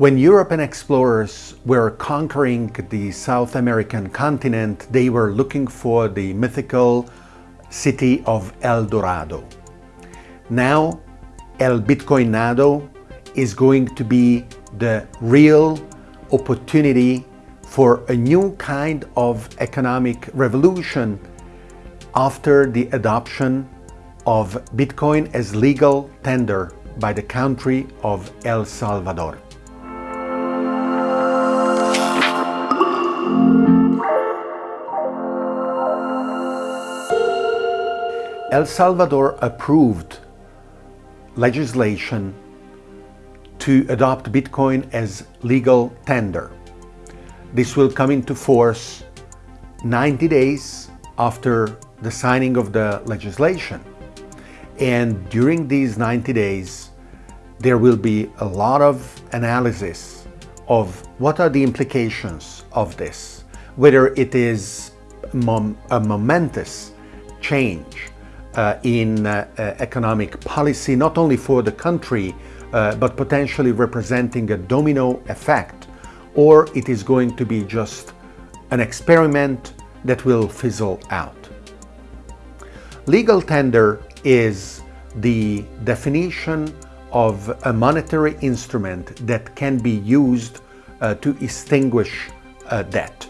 When European explorers were conquering the South American continent, they were looking for the mythical city of El Dorado. Now, El Bitcoinado is going to be the real opportunity for a new kind of economic revolution after the adoption of Bitcoin as legal tender by the country of El Salvador. El Salvador approved legislation to adopt Bitcoin as legal tender. This will come into force 90 days after the signing of the legislation. And during these 90 days, there will be a lot of analysis of what are the implications of this, whether it is mom a momentous change in uh, uh, economic policy, not only for the country, uh, but potentially representing a domino effect or it is going to be just an experiment that will fizzle out. Legal tender is the definition of a monetary instrument that can be used uh, to extinguish uh, debt.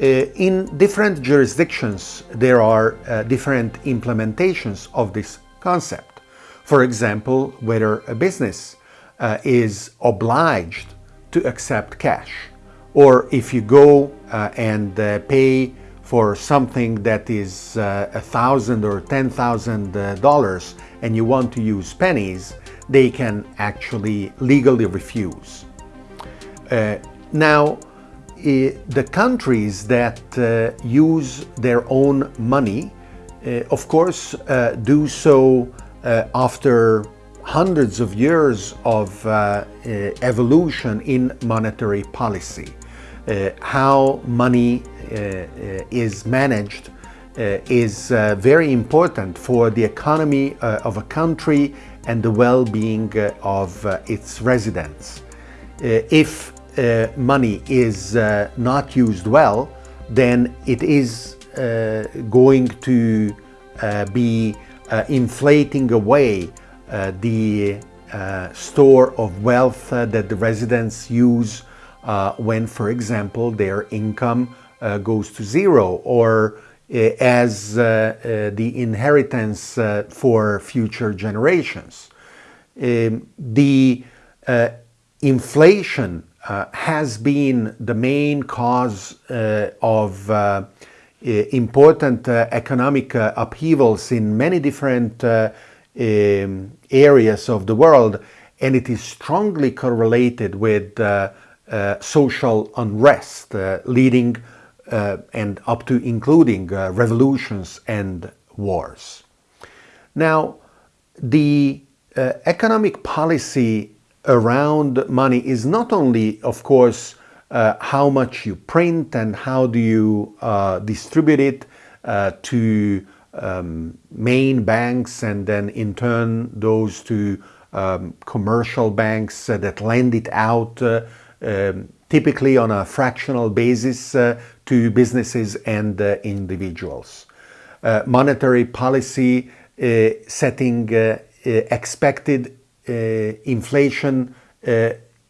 Uh, in different jurisdictions, there are uh, different implementations of this concept. For example, whether a business uh, is obliged to accept cash. Or if you go and pay for something that is a thousand or ten thousand dollars and you want to use pennies, they can actually legally refuse. Uh, now, the countries that uh, use their own money, uh, of course, uh, do so uh, after hundreds of years of uh, uh, evolution in monetary policy. Uh, how money is managed is very important for the economy of a country and the well-being of its residents. if Uh, money is uh, not used well, then it is uh, going to be inflating away uh, the uh, store of wealth uh, that the residents use when, for example, their income goes to zero or as the inheritance for future generations. Um, the inflation uh, has been the main cause uh, of uh, important economic upheavals in many different um, areas of the world and it is strongly correlated with uh, uh, social unrest uh, leading uh, and up to including uh, revolutions and wars. Now the uh, economic policy around money is not only of course how much you print and how do you distribute it to um, main banks and then in turn those to um, commercial banks uh, that lend it out uh, um, typically on a fractional basis uh, to businesses and uh, individuals. Uh, monetary policy uh, setting expected inflation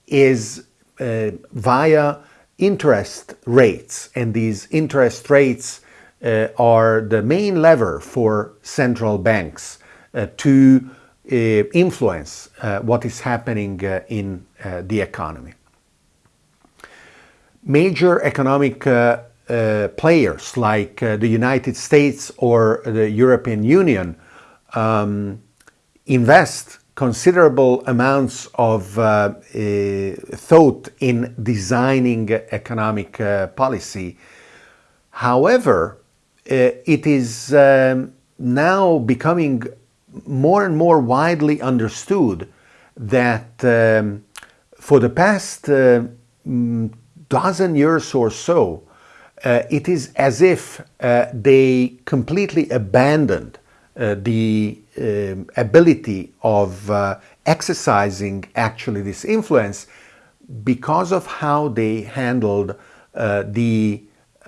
is via interest rates and these interest rates uh, are the main lever for central banks uh, to uh, influence what is happening in the economy. Major economic uh, players like uh, the United States or the European Union um, invest considerable amounts of uh, thought in designing economic policy. However, uh, it is um, now becoming more and more widely understood that um, for the past uh, mm, dozen years or so, uh, it is as if uh, they completely abandoned uh, the ability of uh, exercising actually this influence because of how they handled uh, the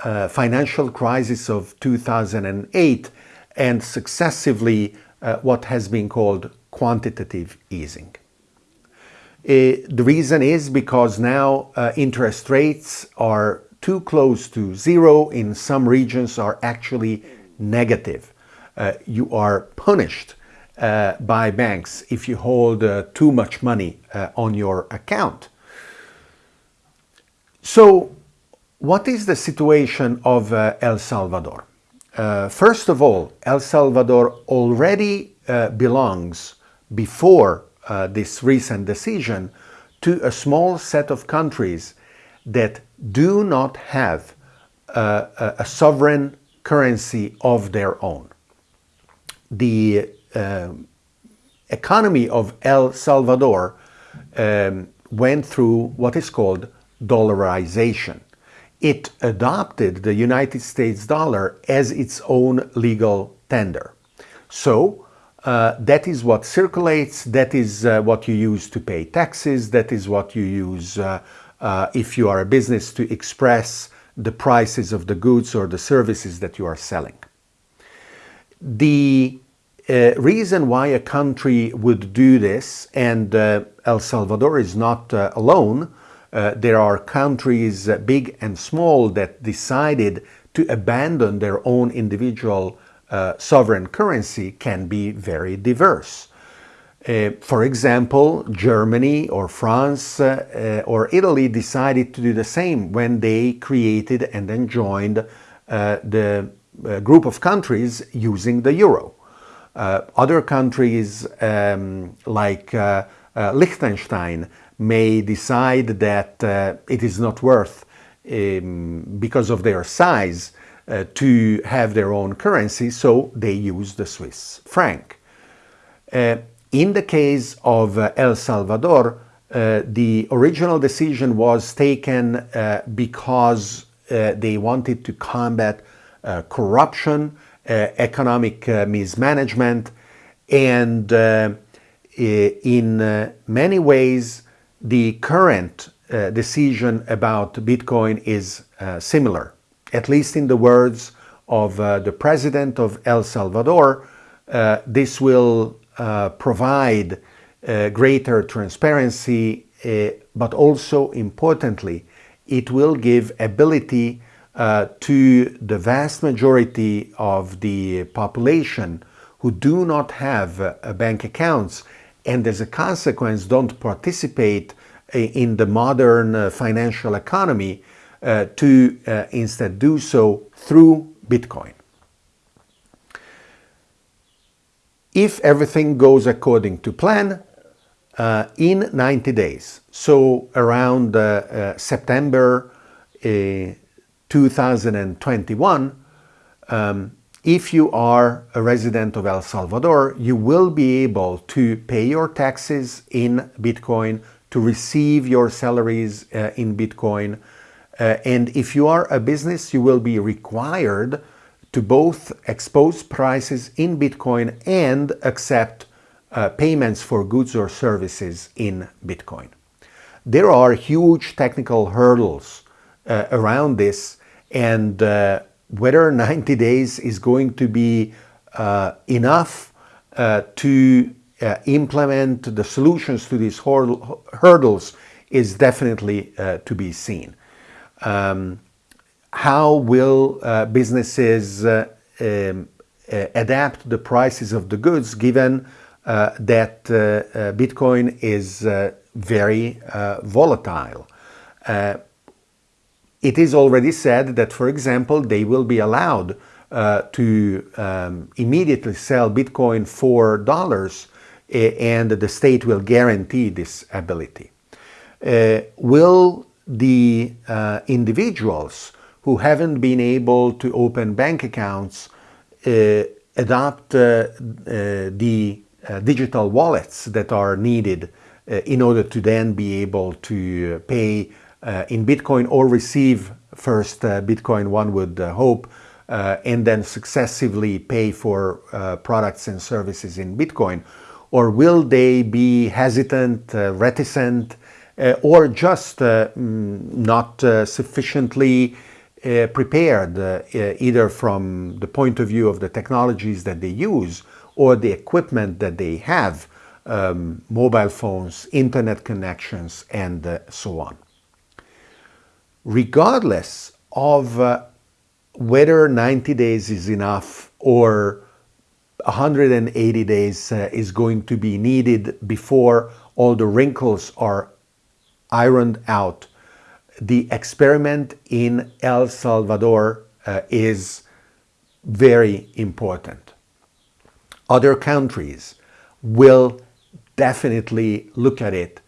uh, financial crisis of 2008 and successively what has been called quantitative easing. The reason is because now uh, interest rates are too close to zero, in some regions are actually negative. Uh, you are punished uh, by banks if you hold uh, too much money uh, on your account. So what is the situation of uh, El Salvador? Uh, first of all, El Salvador already belongs before this recent decision to a small set of countries that do not have a, a sovereign currency of their own. The uh, economy of El Salvador um, went through what is called dollarization. It adopted the United States dollar as its own legal tender. So uh, that is what circulates, that is uh, what you use to pay taxes, that is what you use uh, uh if you are a business to express the prices of the goods or the services that you are selling. The uh, reason why a country would do this, and uh, El Salvador is not uh, alone, uh, there are countries, uh, big and small, that decided to abandon their own individual sovereign currency can be very diverse. for example, Germany or France or Italy decided to do the same when they created and then joined the group of countries using the euro. Uh, other countries um, like uh, uh, Liechtenstein may decide that uh, it is not worth, um, because of their size, uh, to have their own currency, so they use the Swiss franc. Uh, in the case of El Salvador, the original decision was taken because they wanted to combat Uh, corruption uh, economic uh, mismanagement and uh, in uh, many ways the current uh, decision about Bitcoin is similar, at least in the words of the president of El Salvador, this will provide greater transparency, but also importantly, it will give ability uh, to the vast majority of the population who do not have uh, bank accounts and as a consequence don't participate uh, in the modern uh, financial economy uh, to uh, instead do so through Bitcoin. If everything goes according to plan, in 90 days, so around September 2021, um, if you are a resident of El Salvador, you will be able to pay your taxes in Bitcoin, to receive your salaries uh, in Bitcoin. Uh, and if you are a business, you will be required to both expose prices in Bitcoin and accept uh, payments for goods or services in Bitcoin. There are huge technical hurdles uh, around this and uh, whether 90 days is going to be uh, enough uh, to uh, implement the solutions to these hurdles is definitely uh, to be seen. Um, how will uh, businesses um, adapt the prices of the goods given that Bitcoin is very volatile? It is already said that, for example, they will be allowed uh, to um, immediately sell Bitcoin for dollars and the state will guarantee this ability. Uh, will the uh, individuals who haven't been able to open bank accounts uh, adopt uh, uh, the digital wallets that are needed in order to then be able to pay in Bitcoin or receive first uh, Bitcoin, one would uh, hope, and then successively pay for products and services in Bitcoin? Or will they be hesitant, reticent, uh, or just mm, not sufficiently prepared either from the point of view of the technologies that they use or the equipment that they have, um, mobile phones, internet connections, and uh, so on. Regardless of uh, whether 90 days is enough or 180 days uh, is going to be needed before all the wrinkles are ironed out, the experiment in El Salvador uh, is very important. Other countries will definitely look at it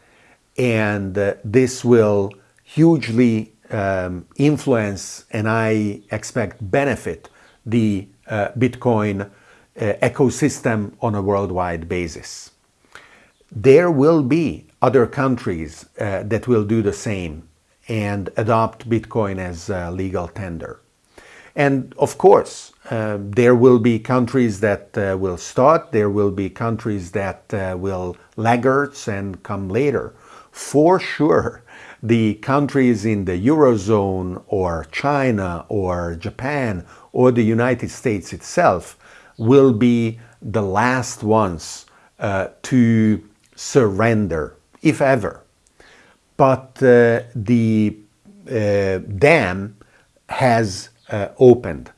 and uh, this will hugely um, influence and I expect benefit the uh, Bitcoin uh, ecosystem on a worldwide basis. There will be other countries uh, that will do the same and adopt Bitcoin as legal tender. And of course, uh, there will be countries that uh, will start, there will be countries that uh, will laggards and come later. For sure, the countries in the Eurozone or China or Japan or the United States itself will be the last ones uh, to surrender, if ever. But uh, the uh, dam has uh, opened.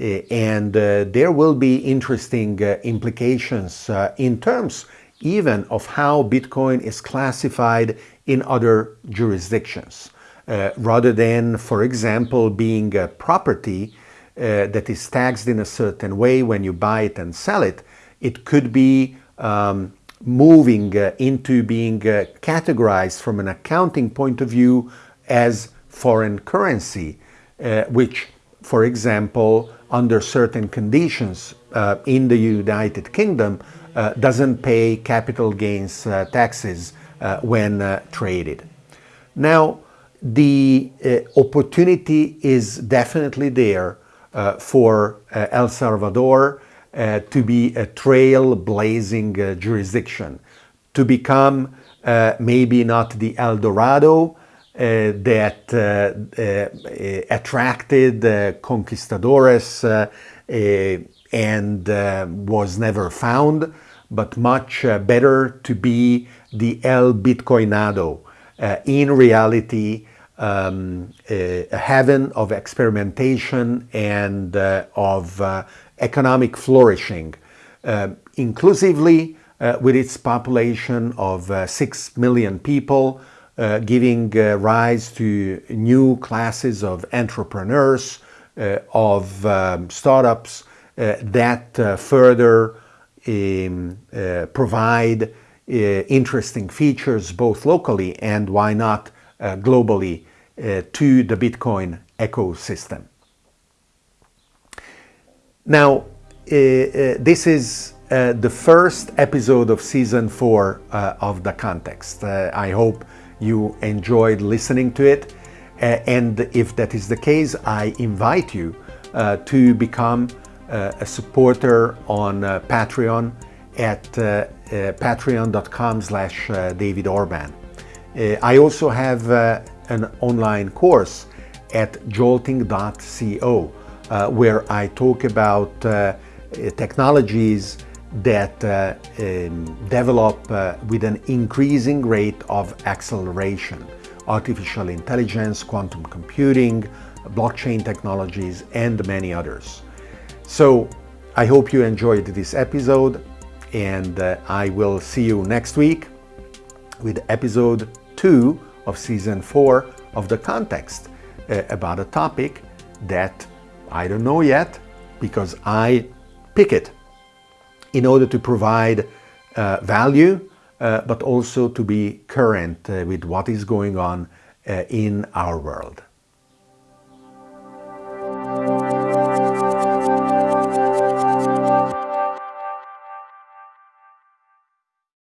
Uh, and uh, there will be interesting implications in terms even of how Bitcoin is classified in other jurisdictions. Uh, rather than, for example, being a property uh, that is taxed in a certain way when you buy it and sell it, it could be um, moving uh, into being categorized from an accounting point of view as foreign currency, which for example, under certain conditions uh, in the United Kingdom, uh, doesn't pay capital gains uh, taxes uh, when uh, traded. Now, the uh, opportunity is definitely there for El Salvador to be a trailblazing jurisdiction, to become maybe not the El Dorado, uh, that uh, uh, attracted conquistadores and was never found, but much better to be the El Bitcoinado. in reality, um, a heaven of experimentation and of economic flourishing, inclusively uh, with its population of uh, 6 million people, uh, giving uh, rise to new classes of entrepreneurs, uh, of um, startups uh, that uh, further um, uh, provide interesting features both locally and why not globally to the Bitcoin ecosystem. Now, this is the first episode of season four of The Context. I hope you enjoyed listening to it. Uh, and if that is the case, I invite you uh, to become uh, a supporter on uh, Patreon at uh, uh, patreon.com slash David Orban. I also have an online course at jolting.co where I talk about technologies that uh, um, develop uh, with an increasing rate of acceleration. Artificial intelligence, quantum computing, blockchain technologies, and many others. So I hope you enjoyed this episode and uh, I will see you next week with episode two of season four of The Context uh, about a topic that I don't know yet because I pick it in order to provide uh, value, uh, but also to be current uh, with what is going on uh, in our world.